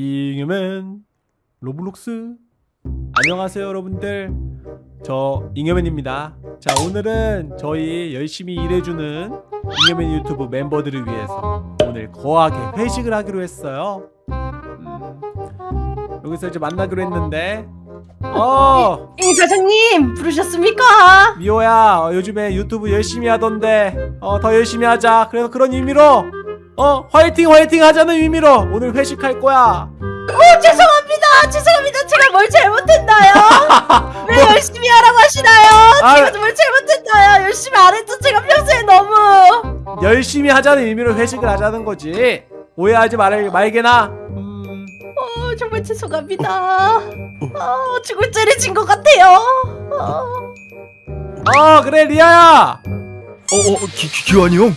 잉여맨 로블록스. 안녕하세요 여러분들. 저 잉여맨입니다. 자 오늘은 저희 열심히 일해주는 잉여맨 유튜브 멤버들을 위해서 오늘 거하게 회식을 하기로 했어요. 음, 여기서 이제 만나기로 했는데. 어! 잉 사장님 부르셨습니까? 미호야 어, 요즘에 유튜브 열심히 하던데 어 더 열심히 하자. 그래서 그런 의미로 어 화이팅 화이팅 하자는 의미로 오늘 회식할 거야 어 죄송합니다 죄송합니다 제가 뭘 잘못했나요? 왜 열심히 하라고 하시나요? 뭐? 아. 제가 뭘 잘못했나요? 열심히 안 했죠 제가 평소에 너무 열심히 하자는 의미로 회식을 하자는 거지 오해하지 말, 말게나 음, 어 정말 죄송합니다 어 죽을 죄를 진 것 같아요 어. 어 그래 리아야 어 어 기환이 형.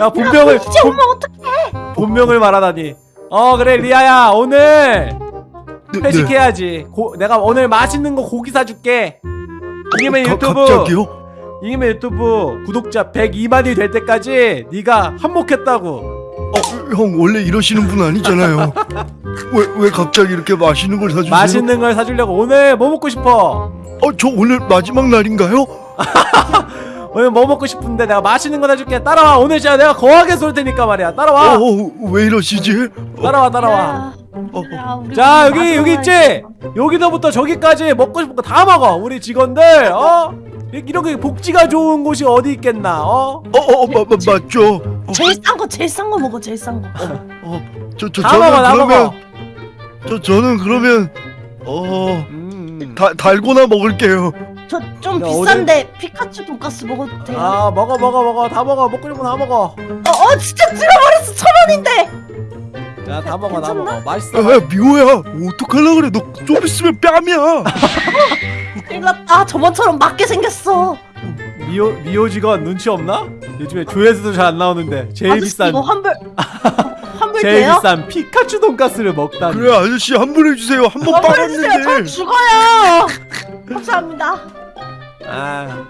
야 본명을 이제 본, 엄마 어떡해 본명을 말하다니 어 그래 리아야 오늘 네, 회식해야지 고, 내가 오늘 맛있는 거 고기 사줄게 이기면 가- 유튜브 갑자기요? 이기면 유튜브 구독자 102만이 될 때까지 네가 한몫했다고 어, 형 원래 이러시는 분 아니잖아요. 왜 왜 갑자기 이렇게 맛있는 걸 사주세요? 맛있는 걸 사주려고 오늘 뭐 먹고 싶어? 어, 저 오늘 마지막 날인가요? 오늘 뭐 먹고 싶은데 내가 맛있는 거 사줄게. 따라와. 오늘 진짜 내가 거하게 쏠 테니까 말이야. 따라와. 어, 어, 왜 이러시지? 따라와 따라와. 야, 어, 야, 우리 자 오늘 여기 여기 있지. 여기서부터 저기까지 먹고 싶은 거 다 먹어 우리 직원들. 어? 이- 이렇게 복지가 좋은 곳이 어디 있겠나 어? 어, 어, 마, 마, 맞죠? 어, 제일 싼 거 제일 싼 거 먹어 제일 싼거. 어, 저, 저, 다 저는 먹어 다 그러면 먹어. 저, 저는 그러면 어, 음. 다, 달고나 먹을게요. 저 좀 야, 비싼데 피카츄 돈가스 먹어도 돼요? 아 먹어 먹어 먹어 다 먹어 먹고 싶은 거다 먹어 어, 어 진짜 들어버렸어 천 원인데 자다 먹어 다 괜찮나? 먹어 맛있어 야, 미호야, 어떡하려 그래? 너 좀 있으면 뺨이야. 큰일 났다 저번처럼 맞게 생겼어 미호 미호 직원 눈치 없나? 요즘에 조회수도 잘 안 나오는데 제일 아저씨 비싼 이거 환불 환불 제일 돼요? 비싼 피카츄 돈가스를 먹다니 그래, 아저씨 환불해 주세요. 한 번 환불해주세요 저 빨았는데. 죽어요 감사합니다 아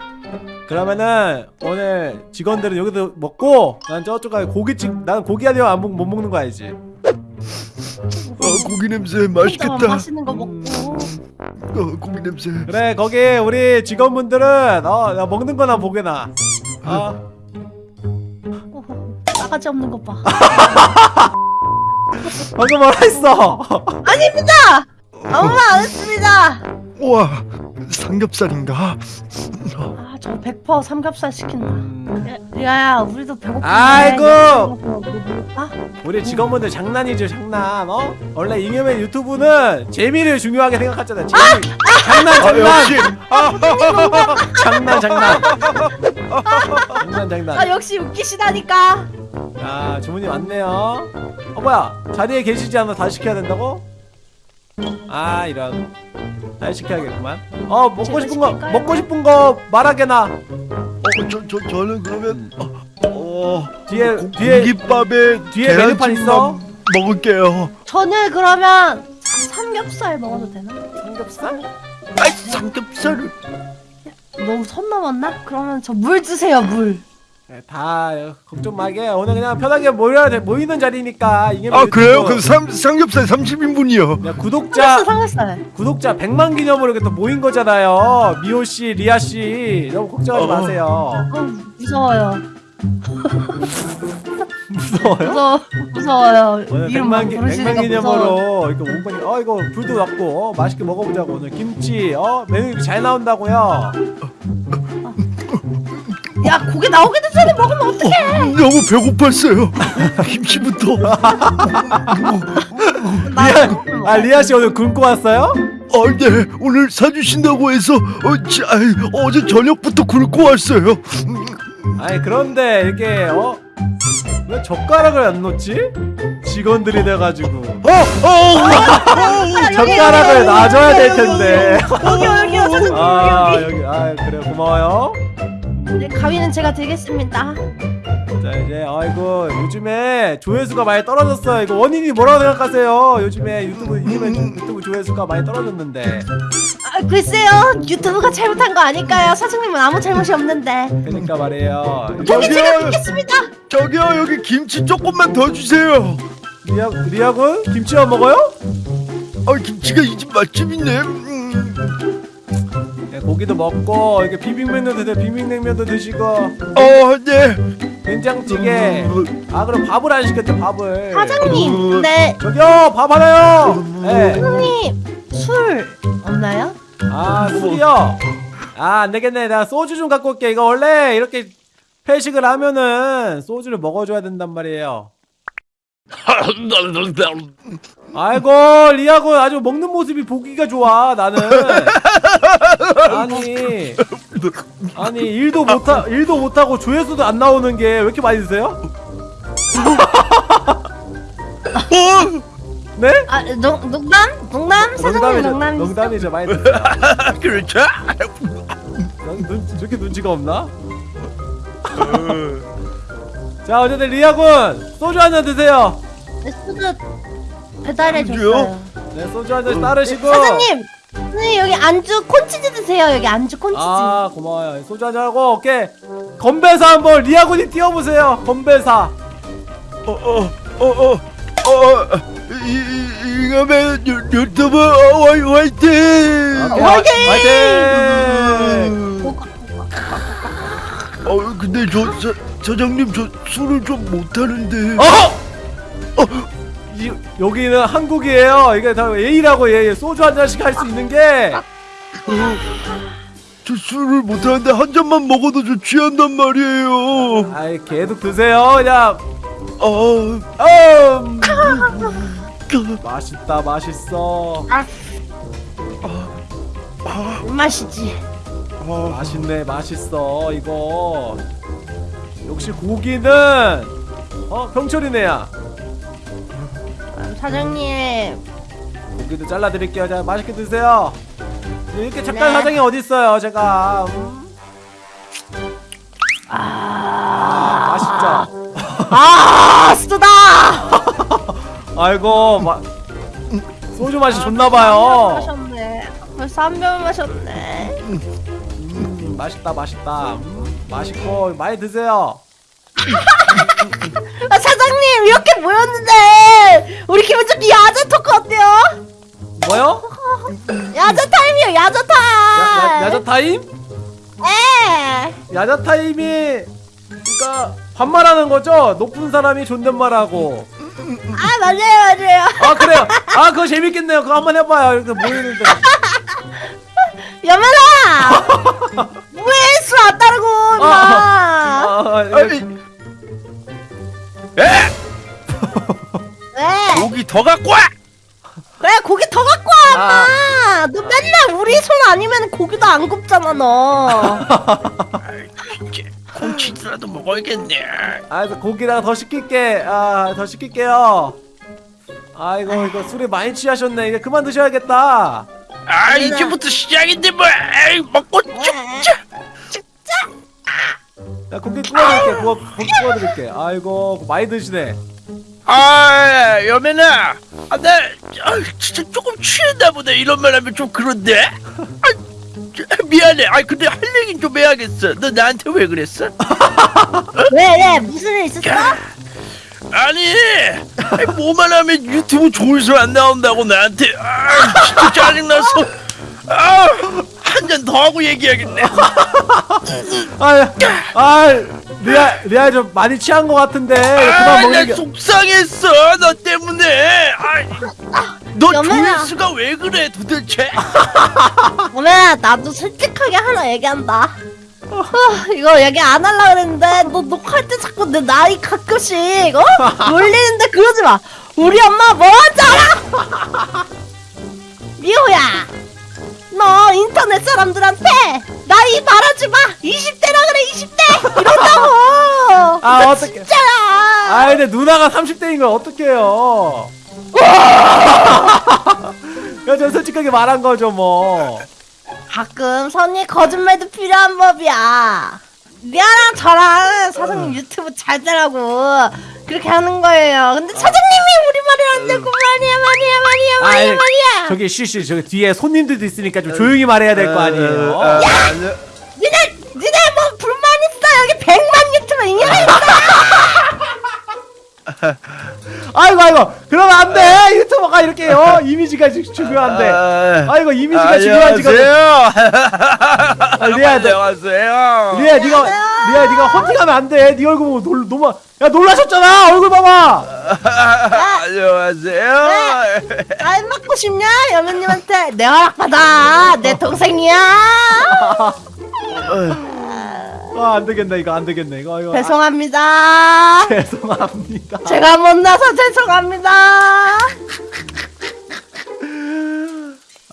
그러면은 오늘 직원들은 여기서 먹고 난 저쪽 가서 고깃집 난 고기 아니면 안 먹, 못 먹는 거 알지? 어, 고기 냄새 맛있겠다. 맛있는 거 먹고. 어, 고기 냄새. 그래 거기 우리 직원분들은 어나 먹는 거나 보게 나. 어? 어, 싸가지 없는 거봐. 방금 뭐라 했어? 아닙니다! 아무 말 안 했습니다! 우와, 삼겹살인가? 아 저 100% 삼겹살 시킨다 음, 야, 리아야 우리도 배고픈데 아이고! 뭐 먹을까? 우리 직원분들 장난이죠 장난 어? 원래 잉여맨 유튜브는 재미를 중요하게 생각하잖아 재미 장난 아, 장난 역시. 장난 장난 장난 장난 아 역시 웃기시다니까 야 주문이 왔네요 어 뭐야 자리에 계시지 않아 다시 시켜야 된다고? 아 이런 다시 시켜야겠구만 어 먹고 싶은 거 시킬까요? 먹고 싶은 거 말하게 나 어, 저, 저, 저는 그러면 어, 어 뒤에 고, 뒤에 고깃밥에 뒤에 메뉴판 있어? 먹을게요. 저는 그러면 삼겹살 먹어도 되나? 삼겹살? 아이 삼겹살을. 너무 선 넘었나? 그러면 저 물 주세요 물 네, 다 걱정 마게. 오늘 그냥 편하게 모여 모이는 자리니까 이게 아 그래요? 그럼 삼, 삼겹살 30인분이요. 야, 구독자 삼겹살 구독자 100만 기념으로 이렇게 또 모인 거잖아요. 미호 씨, 리아 씨. 너무 걱정하지 어. 마세요. 어 무서워요. 무서워요? 무서워 무서워요. 오늘 이름 100만, 막 기, 부르시니까 100만 무서워 기념으로 이거 온 거니 어 이거 불도 났고 어, 맛있게 먹어보자고. 오늘 김치 어 메뉴 이렇게 잘 나온다고요 야 고기 나오기도 전에 먹으면 어떡해 너무 배고팠어요. 김치부터. 나아 리아 씨 오늘 굶고 왔어요? 어, 네 오늘 사주신다고 해서 어, 지, 아이, 어제 저녁부터 굶고 왔어요. 아니 그런데 이게 어? 왜 젓가락을 안 놓지? 직원들이 돼가지고 어, 어, 어, 젓가락을 놔줘야 될 텐데 여기 여기 여기 여기 아 여기 여기 아 그래 고마워요 네, 가위는 제가 들겠습니다 자 이제 아이고 요즘에 조회수가 많이 떨어졌어요 이거 원인이 뭐라고 생각하세요 요즘에 유튜브 유튜브, 유튜브 조회수가 많이 떨어졌는데 아, 글쎄요 유튜브가 잘못한 거 아닐까요? 사장님은 아무 잘못이 없는데 그러니까 말이에요 여기 저기요. 제가 듣겠습니다 저기요 여기 김치 조금만 더 주세요. 리아 리아군 김치만 먹어요? 아 김치가 이 집 맛집이네. 음. 네, 고기도 먹고 이렇게 비빔면도 드세요. 비빔냉면도 드시고 어 네. 된장찌개. 음, 아 그럼 밥을 안 시켰대 밥을. 사장님 음. 근데 저기요 밥 하나요. 네. 사장님 술 없나요? 아 술이요. 아 안되겠네. 내가 소주 좀 갖고 올게. 이거 원래 이렇게 회식을 하면은 소주를 먹어줘야 된단 말이에요. 아이고 리아군 아주 먹는 모습이 보기가 좋아 나는 아니 아니 일도 못하 일도 못하고 조회수도 안 나오는 게 왜 이렇게 많이 드세요? 어? 네? 아 농, 농담? 농담? 사장님 농담이죠 농담 농담이죠 많이 드세요 그렇죠. 넌 눈, 저렇게 눈치가 없나? 자 어쨌든 리아군 소주 한 잔 드세요 네, 소주 배달해 안주요? 줬어요 네 소주 한 잔 따르시고 사장님 네 여기 안주 콘치즈 드세요 여기 안주 콘치즈 아 고마워요 소주 한잔 하고 오케이 건배사 한번 리아군이 띄워보세요 건배사 어어어어어 이거면 유튜브 화이 화이팅. 오케이, 화이팅! 화이팅! 뭐, 어 근데 저 사, 사장님 저 술을 좀 못하는데. 어! 이, 여기는 한국이에요. 이게 다 예의라고 예, 예. 소주 한 잔씩 할 수 있는 게. 저 술을 못하는데 한 잔만 먹어도 저 취한단 말이에요. 아이 계속 드세요. 그냥. 아, 음. 맛있다, 맛있어. 맛이지 아, 맛있네, 맛있어. 이거. 역시 고기는 어 병철이네야. 아, 사장님 고기도 잘라드릴게요. 자, 맛있게 드세요. 이렇게 착한 네. 사장이 어디 있어요? 제가. 음. 아 맛있죠. 아 쓰다 아이고, 마... 소주 맛이 한 좋나봐요. 벌써 한병 마셨네 음, 맛있다 맛있다 음, 맛있고 많이 드세요 아 사장님 이렇게 모였는데 우리 기분 좋게 야자 talk 어때요? 뭐요? 야자 타임이요 야자 타임 야, 야, 야 자 타임? 에 야자 타임이 그러니까 반말하는 거죠? 높은 사람이 존댓말하고 아 맞아요 맞아요 아 그래요? 아 그거 재밌겠네요 그거 한번 해봐요 이렇게 모이는데 여면아 왜 술 안 따르고 임마 아, 아니, 왜? 고기 더 갖고 와. 그래 고기 더 갖고 와 아. 임마 너 맨날 우리 손 아니면 고기도 안 굽잖아 너 콩치즈라도 먹어야겠네. 아 고기랑 더 시킬게 아더 시킬게요 아이고 이거 술에 많이 취하셨네 이제 그만 드셔야겠다 아. 이제부터 시작인데 뭐 에이, 먹고 죽자. 야 고기 구워드릴게 구워, 고기 구워드릴게 아이고 많이 드시네 아 여매나, 아, 나 아, 진짜 조금 취했나 보다 이런 말 하면 좀 그런데. 아, 저, 미안해. 아 근데 할 얘긴 좀 해야겠어. 너 나한테 왜 그랬어? 왜 왜 무슨 일 있었어? 아니, 아니, 뭐만 하면 유튜브 조회수 안 나온다고 나한테 아, 진짜 짜증나서 아, 한 잔 더 하고 얘기하겠네. 아, 아, 리아, 리아 좀 많이 취한 것 같은데 아, 나 게. 속상했어. 너 때문에. 아, 너. 조회수가 왜 그래 도대체? 어메 나도 솔직하게 하나 얘기한다 어, 이거 얘기 안 하려고 그랬는데 너 녹화할 때 자꾸 내 나이 가끔씩 어? 놀리는데 그러지 마 우리 엄마 뭐 하지 알아? 사람들한테 나이 말하지 마 20대라 그래 20대 이런다고 아, 어떡해. 진짜야 아, 근데 누나가 30대인 걸 어떡해요? 야, 저 솔직하게 말한 거죠, 뭐. 가끔 선의 거짓말도 필요한 법이야. 미아랑 저랑 사장님 유튜브 잘 되라고 그렇게 하는 거예요. 근데 사장님이 우리 말을 안 듣고 말이야 말이야 말이야 말이야 아이, 말이야. 저기 쉬쉬, 저기 뒤에 손님들도 있으니까 좀 조용히 말해야 될 거 아니에요. 니네 니네 뭐 불만 있어? 여기 100만 유튜버 인연 있어. 아이고 아이고. 그러면 안돼. 유튜버가 이렇게 어 이미지가 지- 중요한데. 아이고 이미지가 중요한 지금 아, 리아야 너 안녕하세요. 리아 네가 리아 네가 헌팅하면 안돼. 네 얼굴 보고 놀 너무 야 놀라셨잖아. 얼굴 봐봐. 안녕하세요. 아 맞고 싶냐? 여면님한테. 내 허락 받아. 내 동생이야. 아 안되겠네. 이거 안되겠네. 이거 이거. 죄송합니다. 아, 죄송합니다. 제가 못나서 죄송합니다.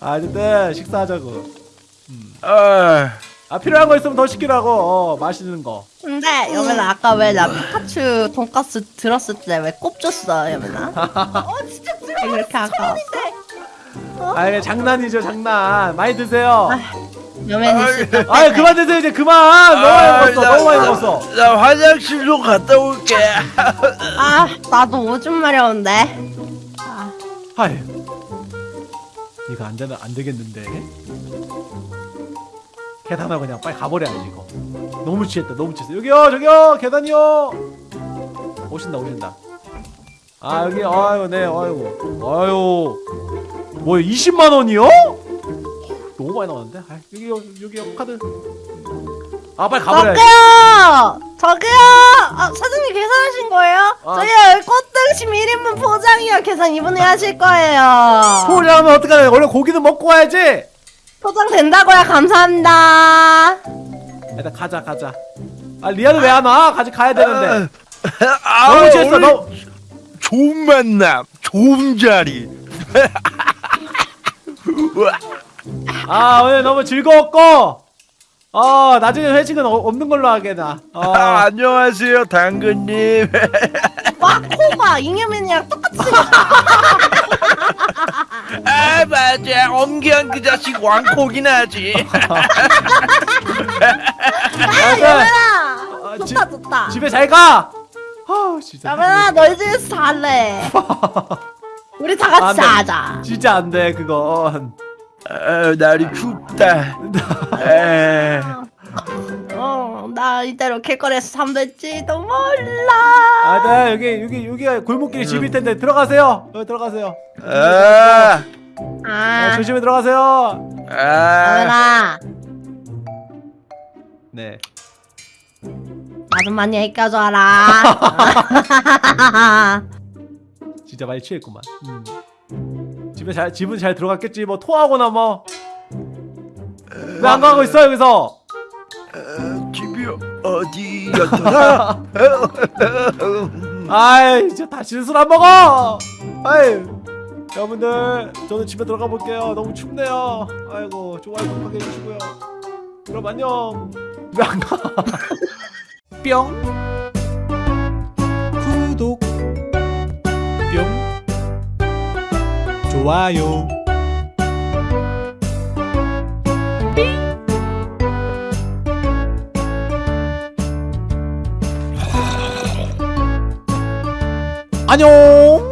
아 어쨌든 식사하자고. 아, 아 필요한 거 있으면 더 시키라고. 어 맛있는 거. 근데 여면아 아까 왜 나 피카츄 돈가스 들었을 때 왜 꼽줬어 여면아 어 진짜 왜 그렇게 아까웠어? 아 이게 장난이죠 장난. 많이 드세요. 여면이. 있을 아 그만 드세요 이제 그만. 너무 많이 먹었어 나- 너무 많이 나- 먹었어. 나 화장실 좀 갔다 올게. 아 나도 오줌 마려운데. 아, 하이. 이거 안 되면 안 되겠는데 계단하고 그냥 빨리 가버려야지 이거. 너무 취했다 너무 취했어. 여기요 저기요 계단이요. 오신다 오신다. 아 여기 아유 네 아이고. 아유. 뭐 20만 원이요? 너무 많이 나왔는데? 아, 여기요 여기요 카드. 아 빨리 가버려야지 저기요! 저기요! 아, 사장님 계산하신 거예요? 아. 저기요 꽃등심 1인분 포장이요. 계산 이분이 하실 거예요. 포장하면 어떡하냐? 원래 고기는 먹고 와야지 포장 된다고요. 감사합니다. 일단 가자 가자. 아 리아는 왜 안 와? 같이 가야 되는데. 아, 너무 취했어 오늘 너. 좋은 만남, 좋은 자리. 아 오늘 너무 즐거웠고. 어 나중에 회식은 어, 없는 걸로 하게나. 아, 어, 안녕하세요, 당근님. 와 코가 잉여맨이랑 똑같이 아, 맞아. 엄기한 그 자식 왕코긴 하지. 아 맞아. 여면아 아, 좋다 집- 좋다 집에 잘가 아 진짜 여면아 너희 집에서 잘래 우리 다안 같이 돼. 자자 진짜 안 돼 그건 아, 날이 춥다. 에. 어나 이대로 길거리에서 잠들지도 몰라. 아 네 여기 여기 여기가 골목길이 집일 텐데 들어가세요. 여기 들어가세요. 아, 네, 아. 조심히 들어가세요. 아, 네. 많이 애껴줘라. 진짜 많이 취했구만. 음. 집에 잘 집은 잘 들어갔겠지. 뭐 토하거나 뭐. 왜 안 가고 있어 여기서 어디였더라? 아이 진짜 다시는 술안 먹어! 아이 여러분들 저는 집에 들어가 볼게요. 너무 춥네요. 아이고 좋아요 구독하게 해주시고요. 그럼 안녕! 왜안 가? 뿅. 구독. 뿅. 좋아요 안녕